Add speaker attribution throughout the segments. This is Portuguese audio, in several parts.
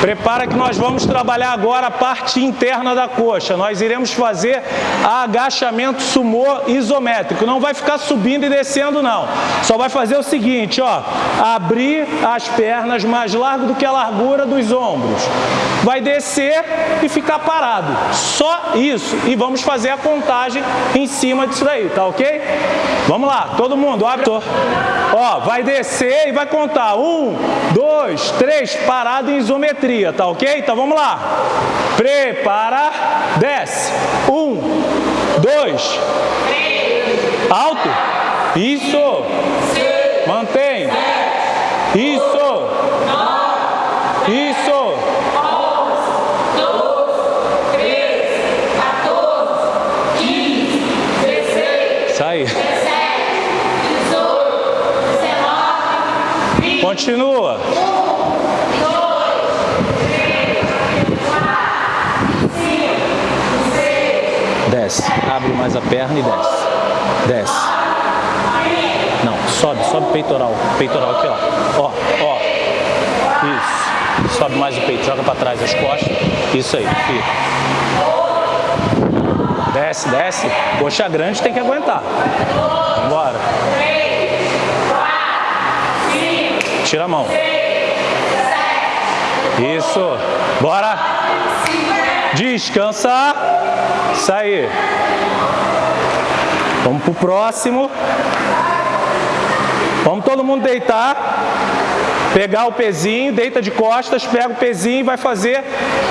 Speaker 1: Prepara que nós vamos trabalhar agora a parte interna da coxa. Nós iremos fazer agachamento sumô isométrico. Não vai ficar subindo e descendo não. Só vai fazer o seguinte, ó. Abrir as pernas mais largo do que a largura dos ombros. Vai descer e ficar parado. Só isso. E vamos fazer a contagem em cima disso daí, tá ok? Vamos lá, todo mundo, abre. Ó, vai descer e vai contar. Um, dois, três, parado em isometria, tá ok? Então vamos lá. Prepara, desce. Um, dois, alto. Isso. Mantém. Isso. Isso. Sai. Continua. Desce. Abre mais a perna e desce. Desce. Não, sobe, sobe o peitoral. Peitoral aqui, ó. Ó, ó. Isso. Sobe mais o peito, joga para trás as costas. Isso aí, fica. Desce, desce. Coxa grande tem que aguentar. Bora. Tira a mão. Isso. Bora. Descansa. Sair. Vamos pro próximo. Vamos todo mundo deitar. Pegar o pezinho, deita de costas, pega o pezinho e vai fazer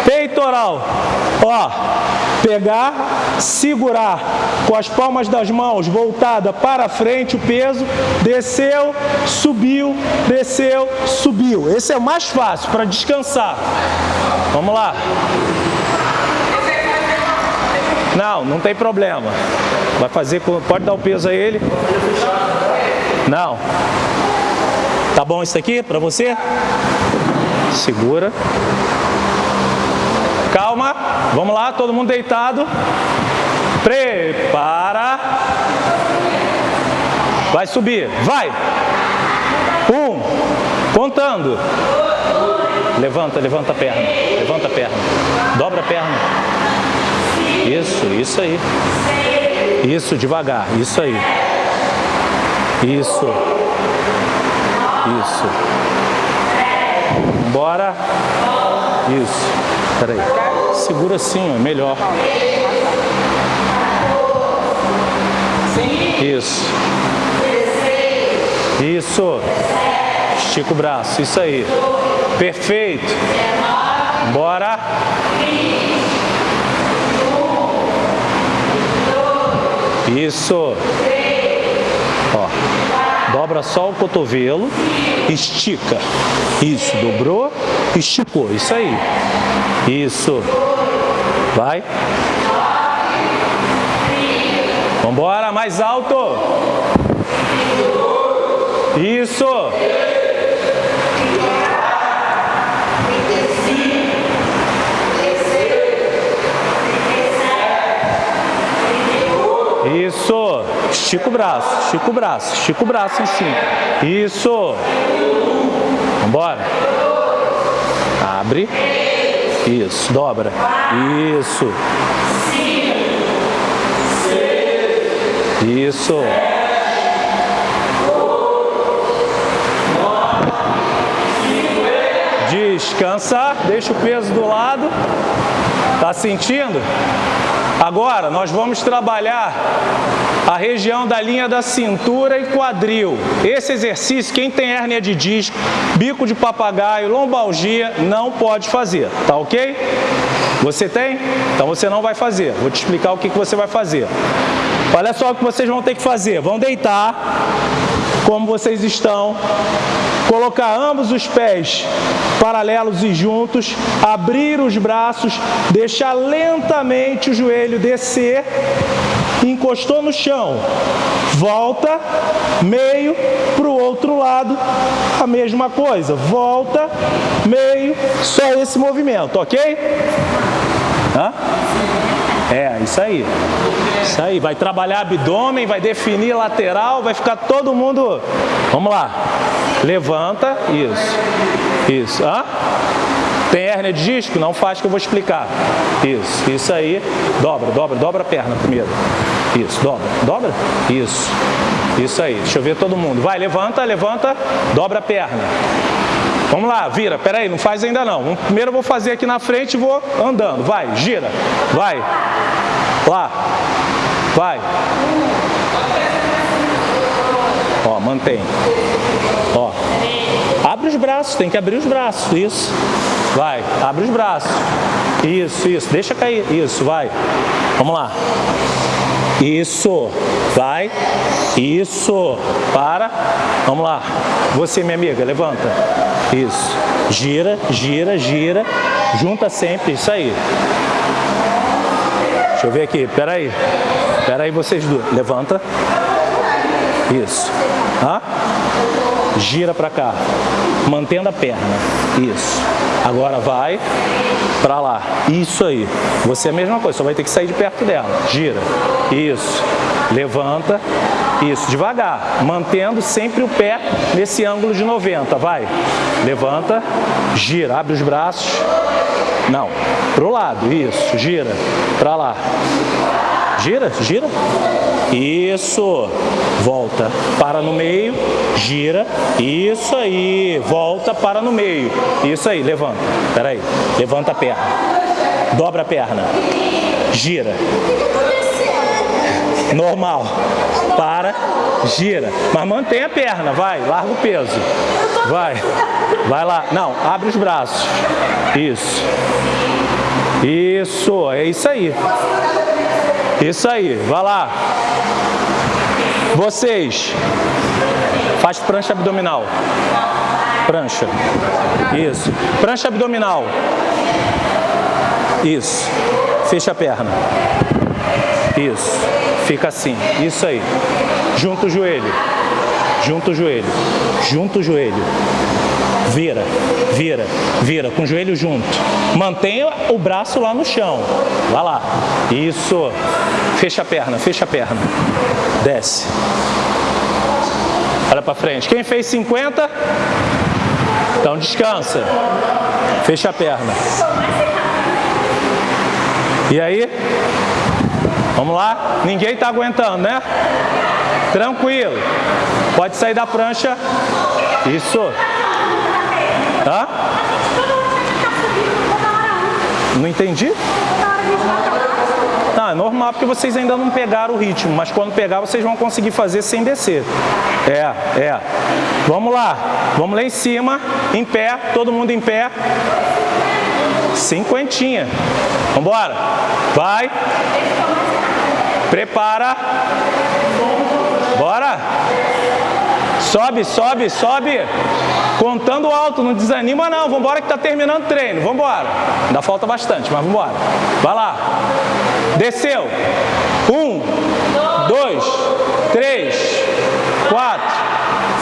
Speaker 1: peitoral. Ó, pegar, segurar com as palmas das mãos voltada para frente o peso, desceu, subiu, desceu, subiu. Esse é o mais fácil para descansar. Vamos lá. Não, não tem problema. Vai fazer, pode dar o peso a ele. Não. Tá bom isso aqui para você? Segura. Calma. Vamos lá, todo mundo deitado. Prepara. Vai subir. Vai. Um. Contando. Levanta, levanta a perna. Levanta a perna. Dobra a perna. Isso, isso aí. Isso, devagar. Isso aí. Isso. Isso. Bora. Isso. Peraí. Segura assim, ó, melhor. Isso. Isso. Estica o braço. Isso aí. Perfeito. Bora. Isso. Ó. Dobra só o cotovelo, estica. Isso, dobrou, esticou. Isso aí. Isso. Vai. Vambora, mais alto. Isso. Isso. Estica o braço, estica o braço, estica o braço em cima. Isso. Vambora. Abre. Isso, dobra. Isso. Isso. Descansa, deixa o peso do lado. Tá sentindo? Agora, nós vamos trabalhar a região da linha da cintura e quadril. Esse exercício, quem tem hérnia de disco, bico de papagaio, lombalgia, não pode fazer, tá ok? Você tem? Então você não vai fazer. Vou te explicar o que, que você vai fazer. Olha só o que vocês vão ter que fazer. Vão deitar, como vocês estão, colocar ambos os pés paralelos e juntos, abrir os braços, deixar lentamente o joelho descer, encostou no chão, volta, meio para o outro lado, a mesma coisa, volta, meio, só esse movimento, ok? Hã? É, isso aí. Isso aí, vai trabalhar abdômen, vai definir lateral, vai ficar todo mundo... Vamos lá. Levanta, isso. Isso. Hã? Tem hérnia de disco? Não faz que eu vou explicar. Isso, isso aí. Dobra, dobra, dobra a perna primeiro. Isso, dobra, dobra. Isso, isso aí. Deixa eu ver todo mundo. Vai, levanta, levanta, dobra a perna. Vamos lá, vira. Pera aí, não faz ainda não. Primeiro eu vou fazer aqui na frente e vou andando. Vai, gira. Vai. Lá. Vai. Ó, mantém. Ó. Abre os braços, tem que abrir os braços. Isso. Vai, abre os braços. Isso, isso. Deixa cair. Isso, vai. Vamos lá. Isso. Vai. Isso. Para. Vamos lá. Você, minha amiga, levanta. Isso. Gira, gira, gira. Junta sempre. Isso aí. Deixa eu ver aqui. Pera aí. Pera aí vocês duas. Levanta. Isso. Hã? Gira para cá. Mantendo a perna. Isso. Agora vai para lá. Isso aí. Você é a mesma coisa, só vai ter que sair de perto dela. Gira. Isso. Levanta. Isso, devagar, mantendo sempre o pé nesse ângulo de 90, vai. Levanta, gira, abre os braços. Não, pro lado, isso, gira, para lá. Gira, gira. Isso. Volta, para no meio, gira. Isso aí. Volta, para no meio. Isso aí, levanta. Espera aí. Levanta a perna. Dobra a perna. Gira. Normal. Para, gira. Mas mantém a perna, vai. Larga o peso. Vai. Vai lá. Não, abre os braços. Isso. Isso, é isso aí. Isso aí, vai lá. Vocês, faz prancha abdominal. Prancha. Isso. Prancha abdominal. Isso. Fecha a perna. Isso. Fica assim. Isso aí. Junta o joelho. Junta o joelho. Junta o joelho. Vira, vira, vira, com o joelho junto. Mantenha o braço lá no chão. Vai lá. Isso. Fecha a perna, fecha a perna. Desce. Olha para frente. Quem fez 50? Então descansa. Fecha a perna. E aí? Vamos lá? Ninguém está aguentando, né? Tranquilo. Pode sair da prancha. Isso. Hã? Não entendi? Não, é normal porque vocês ainda não pegaram o ritmo, mas quando pegar vocês vão conseguir fazer sem descer. É, é. Vamos lá, vamos lá em cima, em pé, todo mundo em pé. Cinquentinha. Vambora. Vai. Prepara. Bora. Sobe, sobe, sobe. Contando alto, não desanima não. Vambora que tá terminando o treino. Vambora. Ainda falta bastante, mas vambora. Vai lá. Desceu. Um, dois, três, quatro,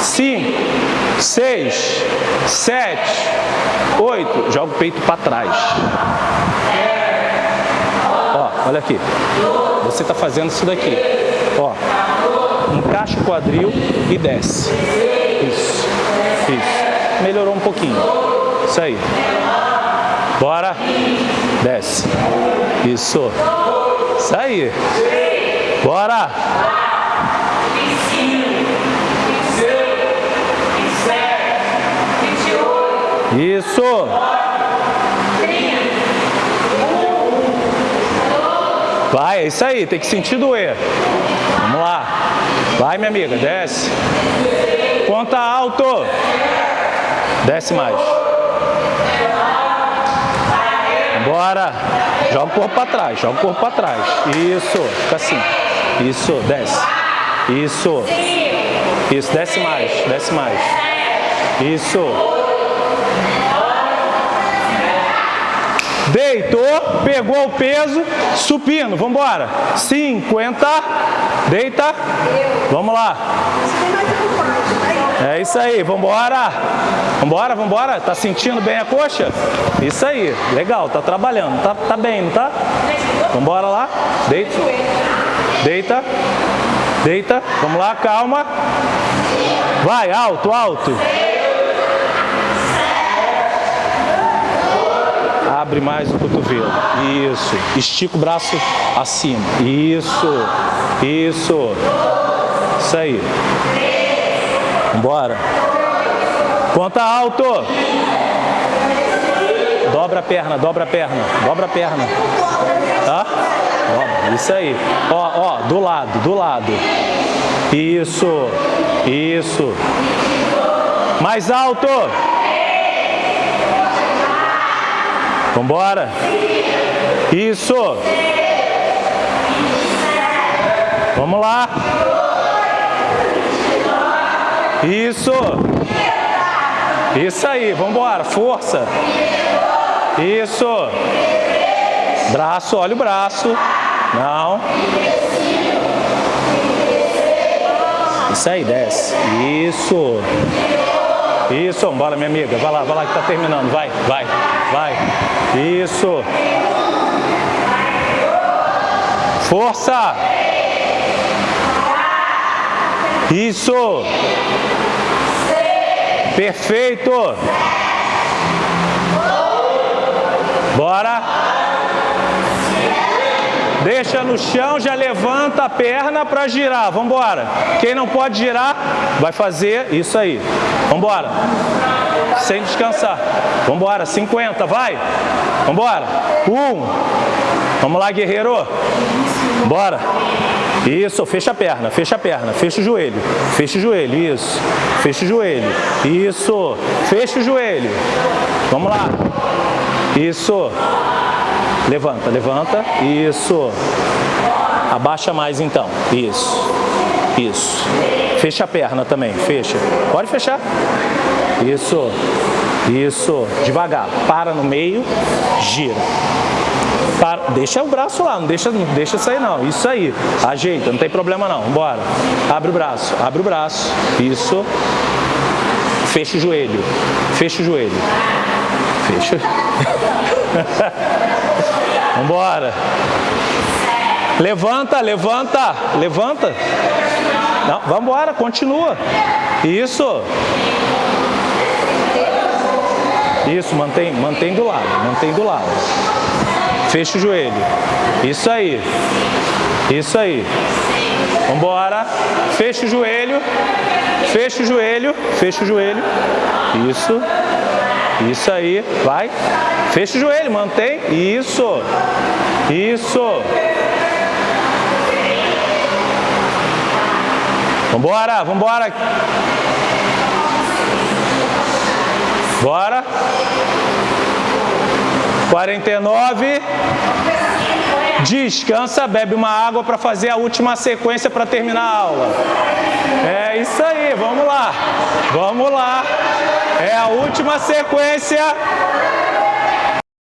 Speaker 1: cinco, seis, sete, oito. Joga o peito para trás. Olha aqui. Você está fazendo isso daqui. Ó, encaixa o quadril e desce. Isso, isso. Melhorou um pouquinho. Isso aí. Bora. Desce. Isso. Isso aí. Bora. Isso. Vai, é isso aí, tem que sentir doer. Vamos lá. Vai, minha amiga, desce. Conta alto. Desce mais. Bora. Joga o corpo para trás, joga o corpo para trás. Isso, fica assim. Isso, desce. Isso. Isso, desce mais, desce mais. Isso. Deitou, pegou o peso, supino, vamos embora. 50, deita, vamos lá. É isso aí, embora, vamos embora. Tá sentindo bem a coxa? Isso aí, legal, tá trabalhando, tá, tá bem, não tá? Vamos embora lá, deita, deita, deita, vamos lá, calma. Vai, alto, alto. Abre mais o cotovelo. Isso. Estica o braço acima. Isso. Isso. Isso aí. Bora. Conta alto. Dobra a perna, dobra a perna, dobra a perna. Tá? Isso aí. Ó, ó, do lado, do lado. Isso. Isso. Mais alto. Vambora. Isso. Vamos lá. Isso. Isso aí, vamos embora, força. Isso. Braço, olha o braço. Não. Isso aí, desce. Isso. Isso, bora minha amiga, vai lá, vai lá que tá terminando, vai, vai, vai. Isso. Força. Isso. Perfeito. Bora. Deixa no chão, já levanta a perna para girar. Vamos embora. Quem não pode girar, vai fazer isso aí. Vamos embora. Sem descansar. Vamos embora. 50, vai. Vamos embora. Um. Vamos lá, guerreiro. Bora. Isso, fecha a perna, fecha a perna, fecha o joelho, fecha o joelho, isso. Fecha o joelho, isso. Fecha o joelho. Vamos lá. Isso. Levanta, levanta. Isso. Abaixa mais então. Isso. Isso. Fecha a perna também, fecha. Pode fechar. Isso. Isso. Devagar. Para no meio, gira. Para. Deixa o braço lá, não deixa, não deixa sair não. Isso aí. Ajeita, não tem problema não. Bora. Abre o braço, abre o braço. Isso. Fecha o joelho. Fecha o joelho. Fecha. Vambora. Levanta, levanta, levanta. Não, vambora, continua. Isso. Isso, mantém, mantém do lado, mantém do lado. Fecha o joelho. Isso aí. Isso aí. Vambora. Fecha o joelho. Fecha o joelho. Fecha o joelho. Isso. Isso aí. Vai. Fecha o joelho. Mantém. Isso. Isso. Vambora. Vambora. Bora. 49. Descansa, bebe uma água para fazer a última sequência para terminar a aula. É isso aí, vamos lá. Vamos lá. É a última sequência